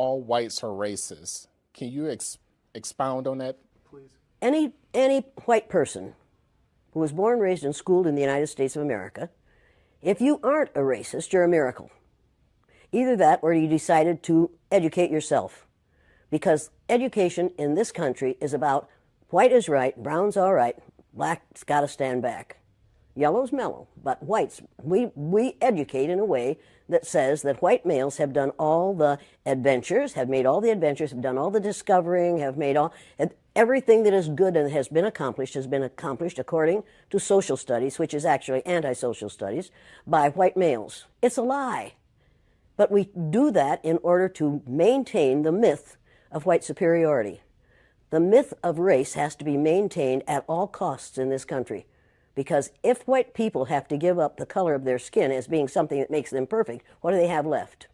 all whites are racist. Can you ex expound on that, please? Any, any white person who was born, raised, and schooled in the United States of America, if you aren't a racist, you're a miracle. Either that or you decided to educate yourself. Because education in this country is about white is right, brown's all right, black's got to stand back. Yellow's mellow, but whites, we, we educate in a way that says that white males have done all the adventures, have made all the adventures, have done all the discovering, have made all, everything that is good and has been accomplished has been accomplished according to social studies, which is actually anti-social studies, by white males. It's a lie. But we do that in order to maintain the myth of white superiority. The myth of race has to be maintained at all costs in this country. Because if white people have to give up the color of their skin as being something that makes them perfect, what do they have left?